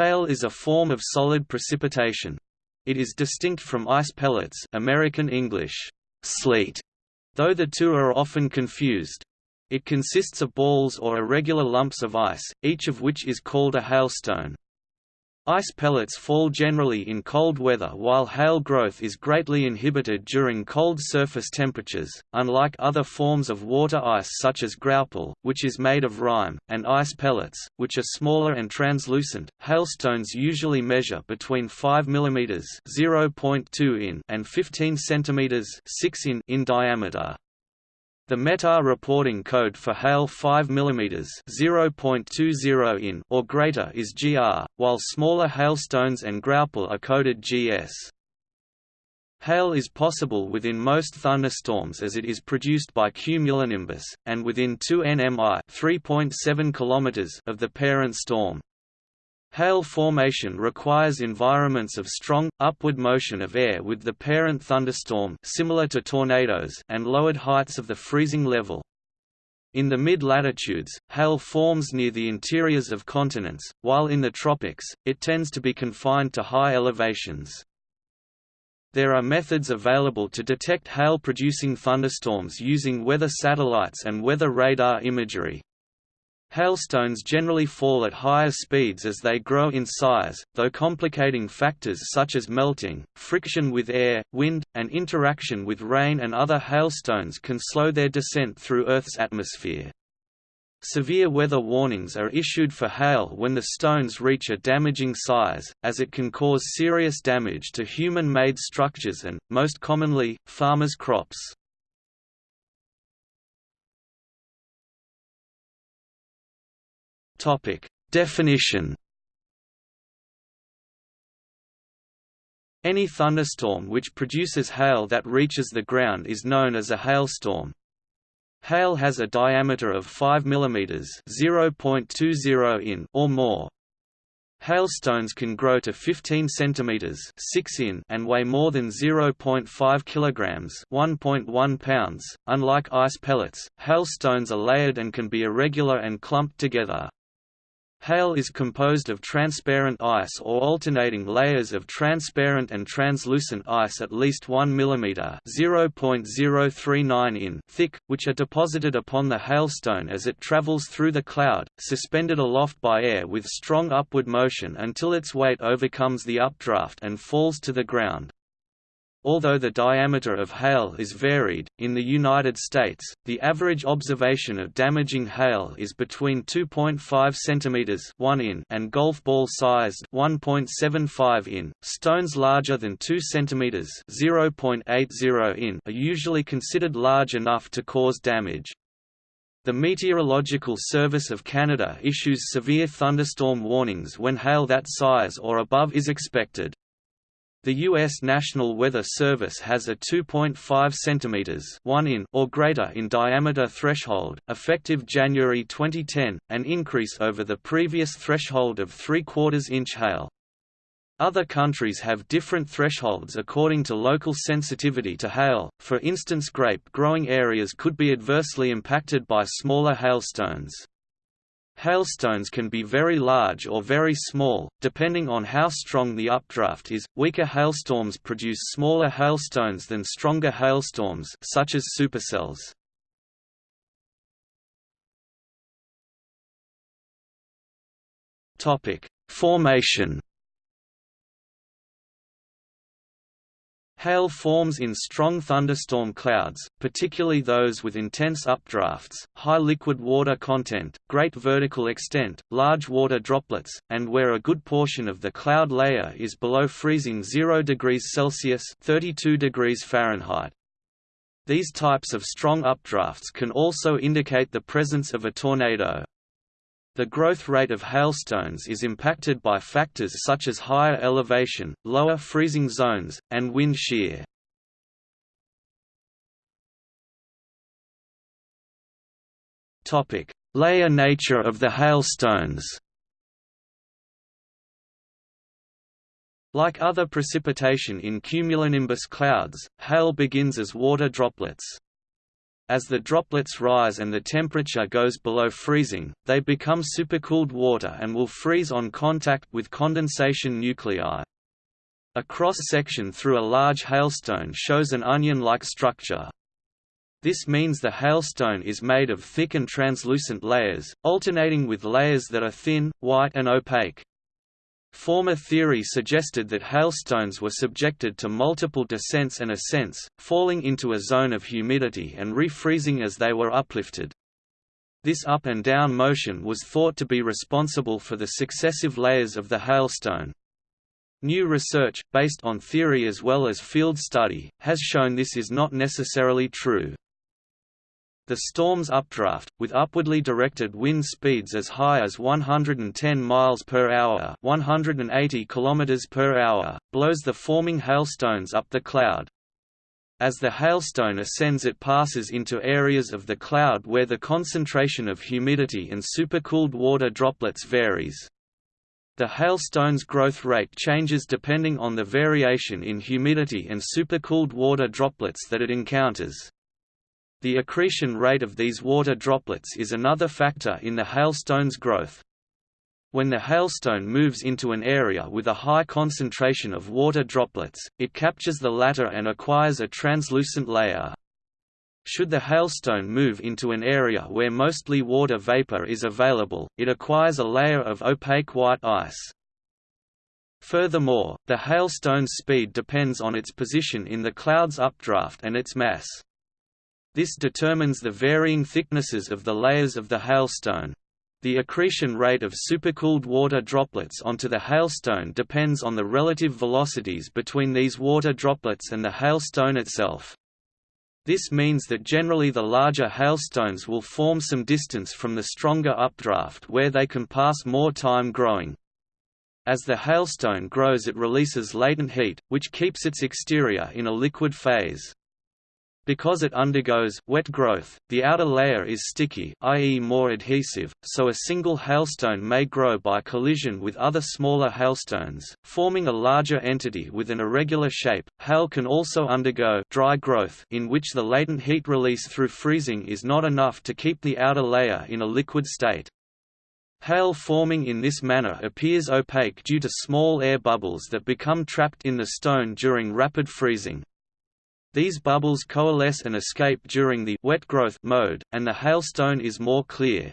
Hail is a form of solid precipitation. It is distinct from ice pellets American English, sleet, though the two are often confused. It consists of balls or irregular lumps of ice, each of which is called a hailstone. Ice pellets fall generally in cold weather while hail growth is greatly inhibited during cold surface temperatures, unlike other forms of water ice such as graupel, which is made of rime, and ice pellets, which are smaller and translucent. Hailstones usually measure between 5 mm (0.2 in) and 15 cm (6 in) in diameter. The METAR reporting code for hail 5 mm (0.20 in) or greater is GR, while smaller hailstones and graupel are coded GS. Hail is possible within most thunderstorms as it is produced by cumulonimbus, and within 2 nmi (3.7 km) of the parent storm. Hail formation requires environments of strong, upward motion of air with the parent thunderstorm similar to tornadoes and lowered heights of the freezing level. In the mid-latitudes, hail forms near the interiors of continents, while in the tropics, it tends to be confined to high elevations. There are methods available to detect hail-producing thunderstorms using weather satellites and weather radar imagery. Hailstones generally fall at higher speeds as they grow in size, though complicating factors such as melting, friction with air, wind, and interaction with rain and other hailstones can slow their descent through Earth's atmosphere. Severe weather warnings are issued for hail when the stones reach a damaging size, as it can cause serious damage to human-made structures and, most commonly, farmers' crops. Topic: Definition. Any thunderstorm which produces hail that reaches the ground is known as a hailstorm. Hail has a diameter of 5 mm (0.20 in) or more. Hailstones can grow to 15 cm 6 in and weigh more than 0.5 kg 1.1 pounds. Unlike ice pellets, hailstones are layered and can be irregular and clumped together. Hail is composed of transparent ice or alternating layers of transparent and translucent ice at least 1 mm (0.039 in) thick, which are deposited upon the hailstone as it travels through the cloud, suspended aloft by air with strong upward motion until its weight overcomes the updraft and falls to the ground. Although the diameter of hail is varied, in the United States, the average observation of damaging hail is between 2.5 cm 1 in and golf ball sized 1.75 in. Stones larger than 2 cm 0.80 in are usually considered large enough to cause damage. The Meteorological Service of Canada issues severe thunderstorm warnings when hail that size or above is expected. The U.S. National Weather Service has a 2.5 cm 1 in or greater in diameter threshold, effective January 2010, an increase over the previous threshold of 3 quarters inch hail. Other countries have different thresholds according to local sensitivity to hail, for instance grape-growing areas could be adversely impacted by smaller hailstones. Hailstones can be very large or very small, depending on how strong the updraft is. Weaker hailstorms produce smaller hailstones than stronger hailstorms, such as supercells. Topic: Formation Hail forms in strong thunderstorm clouds, particularly those with intense updrafts, high liquid water content, great vertical extent, large water droplets, and where a good portion of the cloud layer is below freezing 0 degrees Celsius 32 degrees Fahrenheit. These types of strong updrafts can also indicate the presence of a tornado. The growth rate of hailstones is impacted by factors such as higher elevation, lower freezing zones, and wind shear. Layer nature of the hailstones Like other precipitation in cumulonimbus clouds, hail begins as water droplets. As the droplets rise and the temperature goes below freezing, they become supercooled water and will freeze on contact with condensation nuclei. A cross-section through a large hailstone shows an onion-like structure. This means the hailstone is made of thick and translucent layers, alternating with layers that are thin, white and opaque. Former theory suggested that hailstones were subjected to multiple descents and ascents, falling into a zone of humidity and refreezing as they were uplifted. This up and down motion was thought to be responsible for the successive layers of the hailstone. New research, based on theory as well as field study, has shown this is not necessarily true. The storm's updraft, with upwardly directed wind speeds as high as 110 miles per hour (180 kilometers per hour), blows the forming hailstones up the cloud. As the hailstone ascends it passes into areas of the cloud where the concentration of humidity and supercooled water droplets varies. The hailstone's growth rate changes depending on the variation in humidity and supercooled water droplets that it encounters. The accretion rate of these water droplets is another factor in the hailstone's growth. When the hailstone moves into an area with a high concentration of water droplets, it captures the latter and acquires a translucent layer. Should the hailstone move into an area where mostly water vapor is available, it acquires a layer of opaque white ice. Furthermore, the hailstone's speed depends on its position in the cloud's updraft and its mass. This determines the varying thicknesses of the layers of the hailstone. The accretion rate of supercooled water droplets onto the hailstone depends on the relative velocities between these water droplets and the hailstone itself. This means that generally the larger hailstones will form some distance from the stronger updraft where they can pass more time growing. As the hailstone grows it releases latent heat, which keeps its exterior in a liquid phase. Because it undergoes wet growth, the outer layer is sticky i.e. more adhesive, so a single hailstone may grow by collision with other smaller hailstones, forming a larger entity with an irregular shape. Hail can also undergo dry growth in which the latent heat release through freezing is not enough to keep the outer layer in a liquid state. Hail forming in this manner appears opaque due to small air bubbles that become trapped in the stone during rapid freezing. These bubbles coalesce and escape during the wet growth mode, and the hailstone is more clear.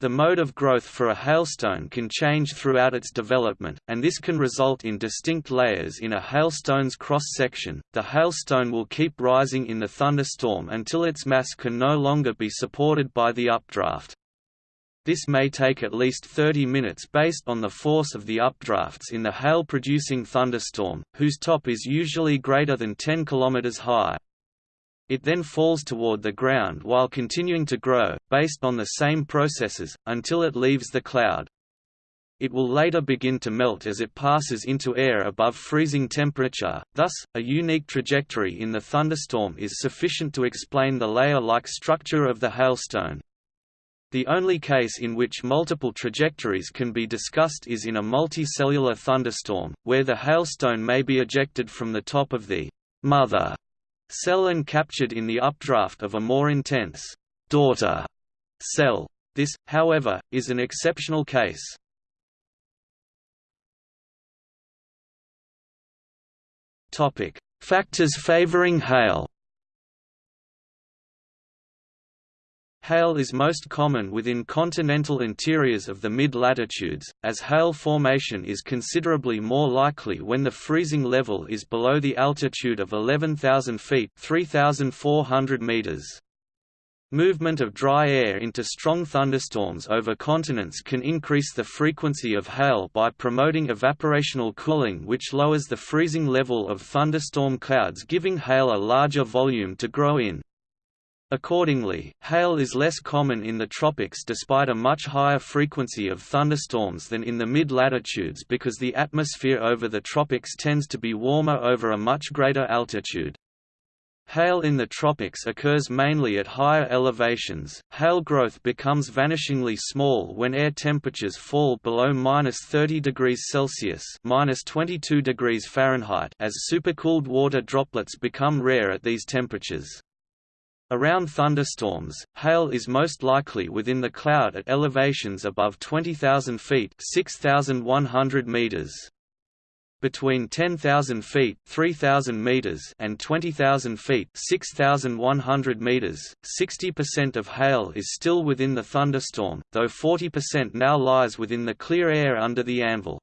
The mode of growth for a hailstone can change throughout its development, and this can result in distinct layers in a hailstone's cross-section. The hailstone will keep rising in the thunderstorm until its mass can no longer be supported by the updraft. This may take at least 30 minutes based on the force of the updrafts in the hail-producing thunderstorm, whose top is usually greater than 10 km high. It then falls toward the ground while continuing to grow, based on the same processes, until it leaves the cloud. It will later begin to melt as it passes into air above freezing temperature, thus, a unique trajectory in the thunderstorm is sufficient to explain the layer-like structure of the hailstone. The only case in which multiple trajectories can be discussed is in a multicellular thunderstorm, where the hailstone may be ejected from the top of the mother cell and captured in the updraft of a more intense daughter cell. This, however, is an exceptional case. Factors favoring hail Hail is most common within continental interiors of the mid-latitudes, as hail formation is considerably more likely when the freezing level is below the altitude of 11,000 feet 3,400 meters. Movement of dry air into strong thunderstorms over continents can increase the frequency of hail by promoting evaporational cooling which lowers the freezing level of thunderstorm clouds giving hail a larger volume to grow in. Accordingly, hail is less common in the tropics despite a much higher frequency of thunderstorms than in the mid-latitudes because the atmosphere over the tropics tends to be warmer over a much greater altitude. Hail in the tropics occurs mainly at higher elevations. Hail growth becomes vanishingly small when air temperatures fall below minus 30 degrees Celsius minus 22 degrees Fahrenheit as supercooled water droplets become rare at these temperatures. Around thunderstorms, hail is most likely within the cloud at elevations above 20,000 feet 6,100 meters. Between 10,000 feet 3,000 meters and 20,000 feet 6,100 meters, 60% of hail is still within the thunderstorm, though 40% now lies within the clear air under the anvil.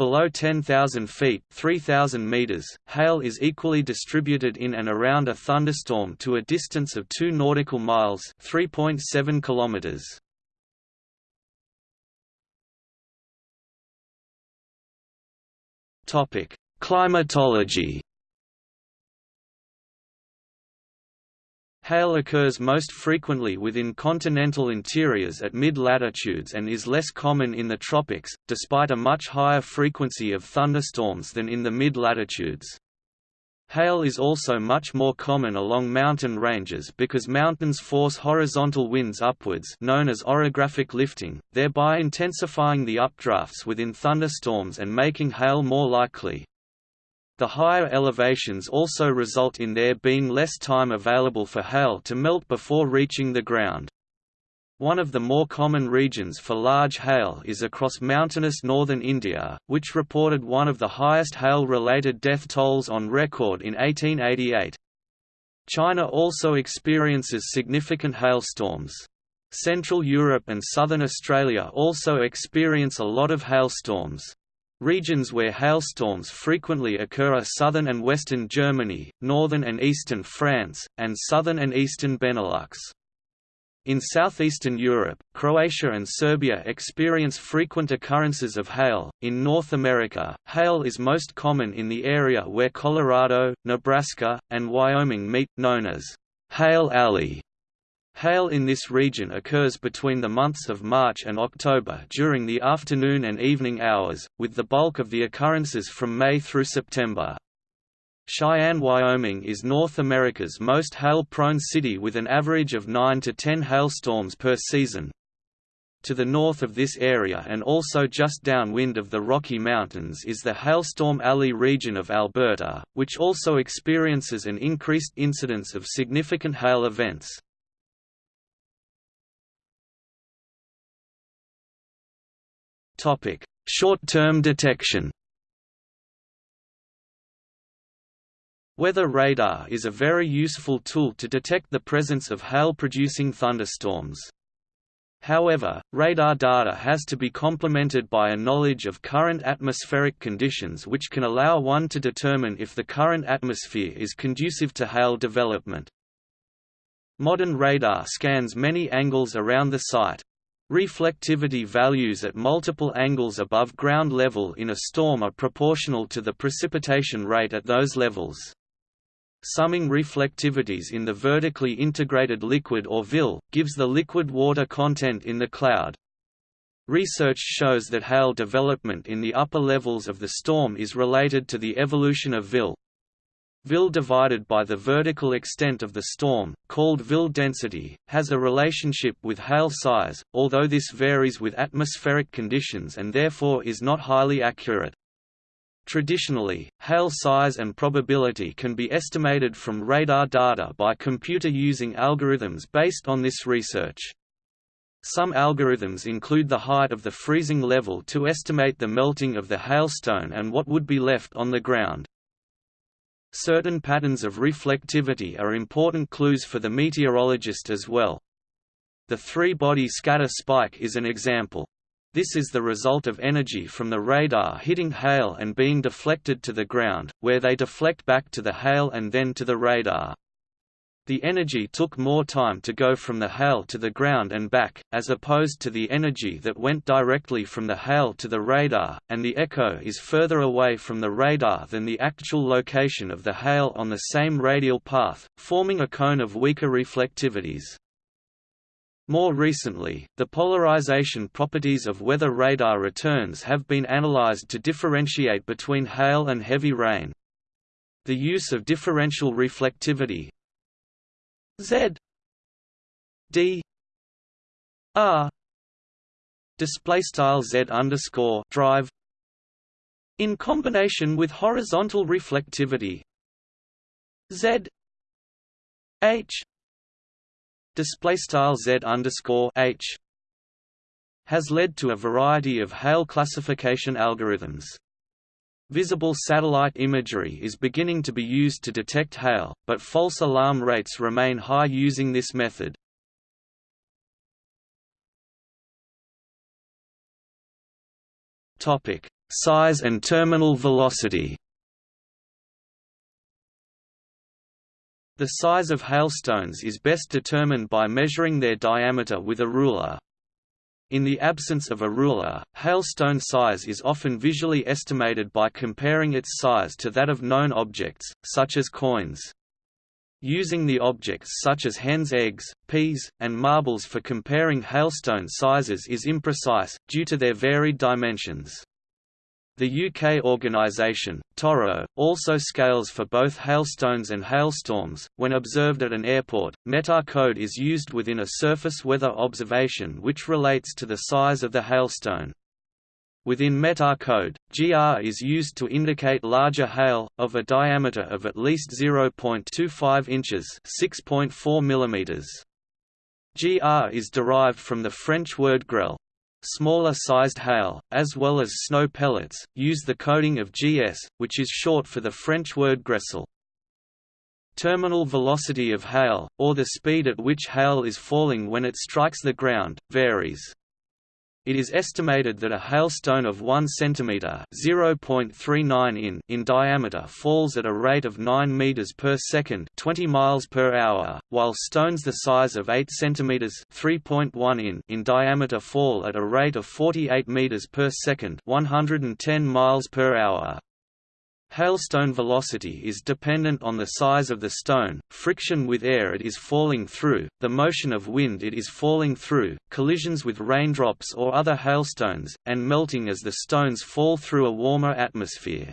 Below 10,000 feet 3,000 meters, hail is equally distributed in and around a thunderstorm to a distance of 2 nautical miles 3.7 kilometers. Climatology Hail occurs most frequently within continental interiors at mid-latitudes and is less common in the tropics, despite a much higher frequency of thunderstorms than in the mid-latitudes. Hail is also much more common along mountain ranges because mountains force horizontal winds upwards known as orographic lifting, thereby intensifying the updrafts within thunderstorms and making hail more likely. The higher elevations also result in there being less time available for hail to melt before reaching the ground. One of the more common regions for large hail is across mountainous northern India, which reported one of the highest hail-related death tolls on record in 1888. China also experiences significant hailstorms. Central Europe and southern Australia also experience a lot of hailstorms. Regions where hailstorms frequently occur are southern and western Germany, northern and eastern France, and southern and eastern Benelux. In southeastern Europe, Croatia and Serbia experience frequent occurrences of hail. In North America, hail is most common in the area where Colorado, Nebraska, and Wyoming meet, known as Hail Alley. Hail in this region occurs between the months of March and October during the afternoon and evening hours, with the bulk of the occurrences from May through September. Cheyenne, Wyoming is North America's most hail-prone city with an average of 9 to 10 hailstorms per season. To the north of this area and also just downwind of the Rocky Mountains is the Hailstorm Alley region of Alberta, which also experiences an increased incidence of significant hail events. Short-term detection Weather radar is a very useful tool to detect the presence of hail-producing thunderstorms. However, radar data has to be complemented by a knowledge of current atmospheric conditions which can allow one to determine if the current atmosphere is conducive to hail development. Modern radar scans many angles around the site, Reflectivity values at multiple angles above ground level in a storm are proportional to the precipitation rate at those levels. Summing reflectivities in the vertically integrated liquid or VIL, gives the liquid water content in the cloud. Research shows that hail development in the upper levels of the storm is related to the evolution of VIL. VIL divided by the vertical extent of the storm, called VIL density, has a relationship with hail size, although this varies with atmospheric conditions and therefore is not highly accurate. Traditionally, hail size and probability can be estimated from radar data by computer using algorithms based on this research. Some algorithms include the height of the freezing level to estimate the melting of the hailstone and what would be left on the ground. Certain patterns of reflectivity are important clues for the meteorologist as well. The three-body scatter spike is an example. This is the result of energy from the radar hitting hail and being deflected to the ground, where they deflect back to the hail and then to the radar. The energy took more time to go from the hail to the ground and back, as opposed to the energy that went directly from the hail to the radar, and the echo is further away from the radar than the actual location of the hail on the same radial path, forming a cone of weaker reflectivities. More recently, the polarization properties of weather radar returns have been analyzed to differentiate between hail and heavy rain. The use of differential reflectivity, Z D R display style Z underscore drive in combination with horizontal reflectivity Z H display style z underscore h has led to a variety of hail classification algorithms. Visible satellite imagery is beginning to be used to detect hail, but false alarm rates remain high using this method. Topic: Size and terminal velocity. The size of hailstones is best determined by measuring their diameter with a ruler. In the absence of a ruler, hailstone size is often visually estimated by comparing its size to that of known objects, such as coins. Using the objects such as hens' eggs, peas, and marbles for comparing hailstone sizes is imprecise, due to their varied dimensions. The UK organisation, TORRO, also scales for both hailstones and hailstorms. When observed at an airport, METAR code is used within a surface weather observation which relates to the size of the hailstone. Within METAR code, GR is used to indicate larger hail, of a diameter of at least 0.25 inches 6.4 mm. GR is derived from the French word grêle. Smaller sized hail, as well as snow pellets, use the coding of GS, which is short for the French word grésil. Terminal velocity of hail, or the speed at which hail is falling when it strikes the ground, varies. It is estimated that a hailstone of 1 cm (0.39 in) in diameter falls at a rate of 9 meters per second, 20 miles per hour, while stones the size of 8 cm (3.1 in) in diameter fall at a rate of 48 meters per second, 110 miles per hour. Hailstone velocity is dependent on the size of the stone, friction with air it is falling through, the motion of wind it is falling through, collisions with raindrops or other hailstones, and melting as the stones fall through a warmer atmosphere.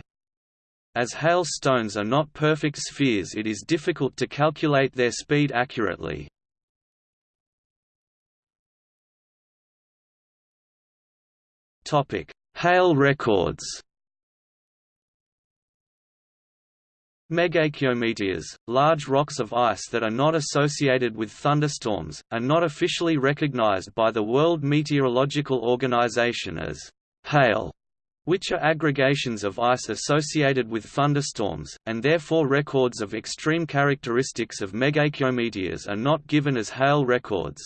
As hailstones are not perfect spheres it is difficult to calculate their speed accurately. Hail records Megacryometeors, large rocks of ice that are not associated with thunderstorms, are not officially recognized by the World Meteorological Organization as hail, which are aggregations of ice associated with thunderstorms, and therefore records of extreme characteristics of megacryometeors are not given as hail records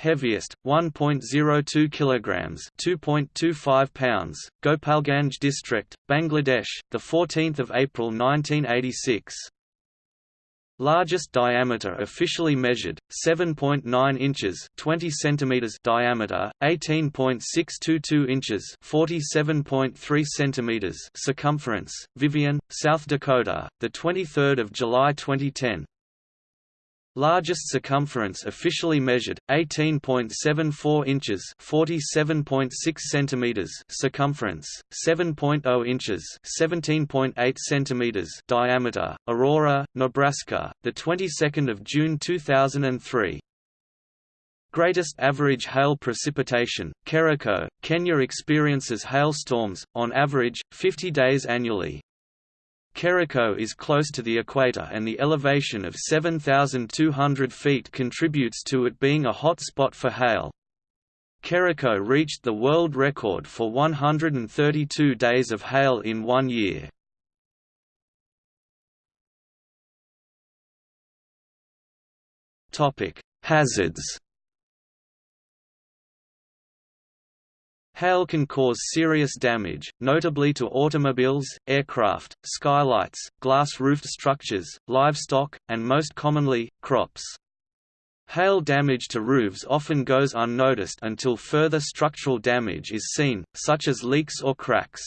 heaviest 1.02 kilograms 2.25 pounds Gopalganj district Bangladesh the 14th of April 1986 Largest diameter officially measured 7.9 inches 20 centimeters diameter 18.622 inches 47.3 centimeters circumference Vivian South Dakota the 23rd of July 2010 Largest circumference officially measured 18.74 inches, 47.6 centimeters circumference, 7.0 inches, 17.8 centimeters diameter, Aurora, Nebraska, the 22nd of June 2003. Greatest average hail precipitation, Kericho, Kenya experiences hailstorms, on average, 50 days annually. Kericho is close to the equator and the elevation of 7,200 feet contributes to it being a hot spot for hail. Kericho reached the world record for 132 days of hail in one year. Hazards Hail can cause serious damage, notably to automobiles, aircraft, skylights, glass-roofed structures, livestock, and most commonly, crops. Hail damage to roofs often goes unnoticed until further structural damage is seen, such as leaks or cracks.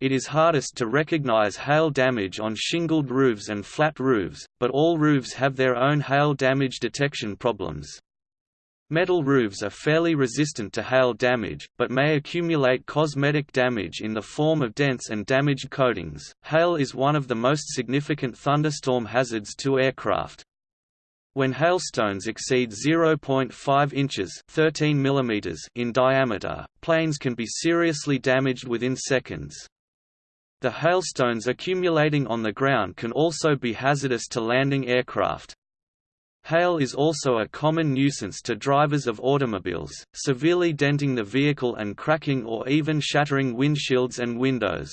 It is hardest to recognize hail damage on shingled roofs and flat roofs, but all roofs have their own hail damage detection problems. Metal roofs are fairly resistant to hail damage, but may accumulate cosmetic damage in the form of dents and damaged coatings. Hail is one of the most significant thunderstorm hazards to aircraft. When hailstones exceed 0.5 inches 13 mm in diameter, planes can be seriously damaged within seconds. The hailstones accumulating on the ground can also be hazardous to landing aircraft. Hail is also a common nuisance to drivers of automobiles, severely denting the vehicle and cracking or even shattering windshields and windows.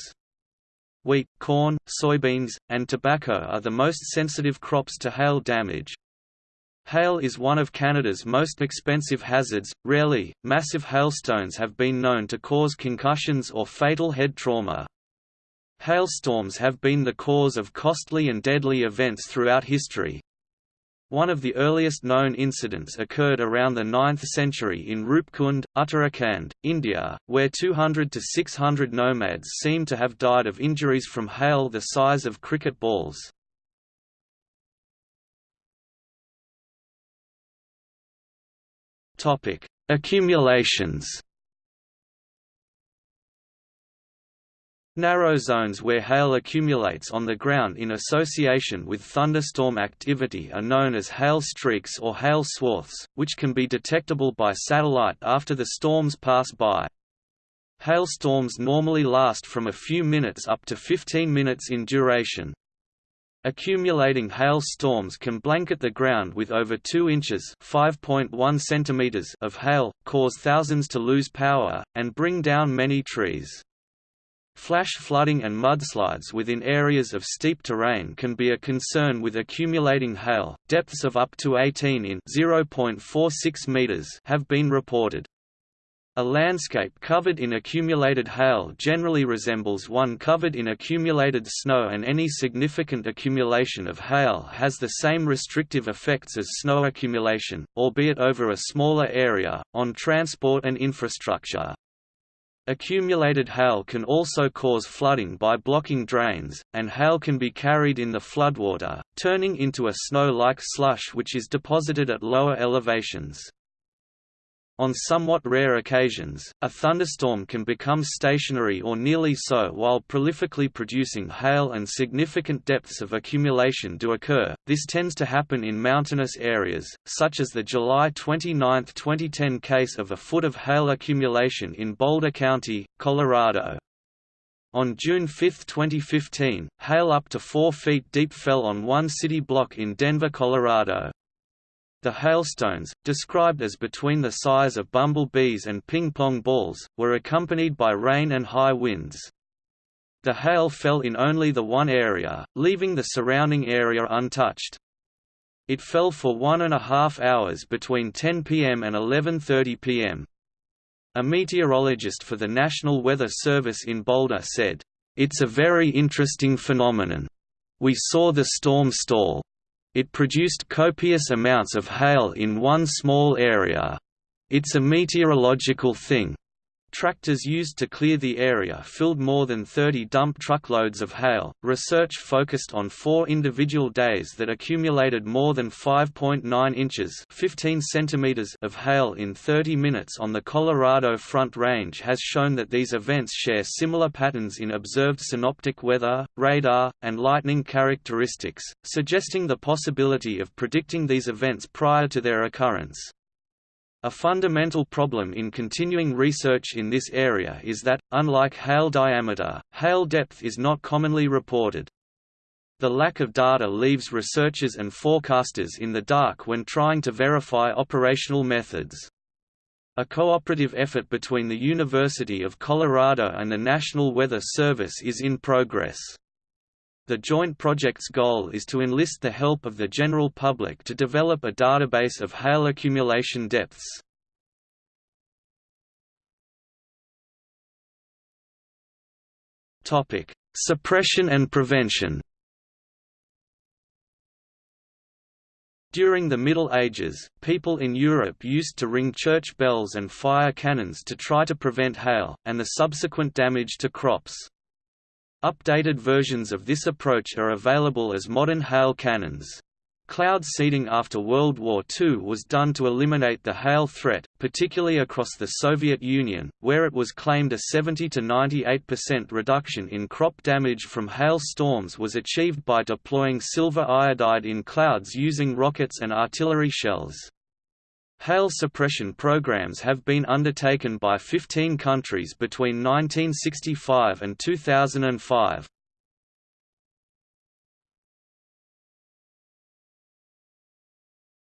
Wheat, corn, soybeans, and tobacco are the most sensitive crops to hail damage. Hail is one of Canada's most expensive hazards. Rarely, massive hailstones have been known to cause concussions or fatal head trauma. Hailstorms have been the cause of costly and deadly events throughout history, one of the earliest known incidents occurred around the 9th century in Roopkund, Uttarakhand, India, where 200 to 600 nomads seem to have died of injuries from hail the size of cricket balls. Accumulations Narrow zones where hail accumulates on the ground in association with thunderstorm activity are known as hail streaks or hail swaths, which can be detectable by satellite after the storms pass by. Hailstorms normally last from a few minutes up to 15 minutes in duration. Accumulating hail storms can blanket the ground with over 2 inches centimeters of hail, cause thousands to lose power, and bring down many trees. Flash flooding and mudslides within areas of steep terrain can be a concern with accumulating hail. Depths of up to 18 in (0.46 meters) have been reported. A landscape covered in accumulated hail generally resembles one covered in accumulated snow and any significant accumulation of hail has the same restrictive effects as snow accumulation, albeit over a smaller area, on transport and infrastructure. Accumulated hail can also cause flooding by blocking drains, and hail can be carried in the floodwater, turning into a snow-like slush which is deposited at lower elevations. On somewhat rare occasions, a thunderstorm can become stationary or nearly so while prolifically producing hail and significant depths of accumulation do occur. This tends to happen in mountainous areas, such as the July 29, 2010 case of a foot of hail accumulation in Boulder County, Colorado. On June 5, 2015, hail up to 4 feet deep fell on one city block in Denver, Colorado. The hailstones, described as between the size of bumblebees and ping-pong balls, were accompanied by rain and high winds. The hail fell in only the one area, leaving the surrounding area untouched. It fell for one and a half hours between 10 p.m. and 11.30 p.m. A meteorologist for the National Weather Service in Boulder said, "...it's a very interesting phenomenon. We saw the storm stall. It produced copious amounts of hail in one small area. It's a meteorological thing. Tractors used to clear the area filled more than 30 dump truckloads of hail. Research focused on four individual days that accumulated more than 5.9 inches (15 centimeters) of hail in 30 minutes on the Colorado Front Range has shown that these events share similar patterns in observed synoptic weather, radar, and lightning characteristics, suggesting the possibility of predicting these events prior to their occurrence. A fundamental problem in continuing research in this area is that, unlike hail diameter, hail depth is not commonly reported. The lack of data leaves researchers and forecasters in the dark when trying to verify operational methods. A cooperative effort between the University of Colorado and the National Weather Service is in progress. The joint project's goal is to enlist the help of the general public to develop a database of hail accumulation depths. Topic: Suppression and prevention. During the Middle Ages, people in Europe used to ring church bells and fire cannons to try to prevent hail, and the subsequent damage to crops. Updated versions of this approach are available as modern hail cannons. Cloud seeding after World War II was done to eliminate the hail threat, particularly across the Soviet Union, where it was claimed a 70 to 98% reduction in crop damage from hail storms was achieved by deploying silver iodide in clouds using rockets and artillery shells. Hail suppression programs have been undertaken by 15 countries between 1965 and 2005.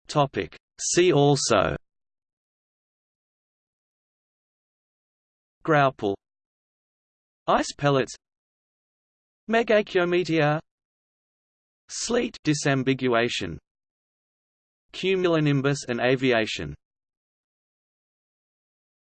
Topic. See also Graupel. Ice pellets Megacryometeor Sleet disambiguation Cumulonimbus and aviation.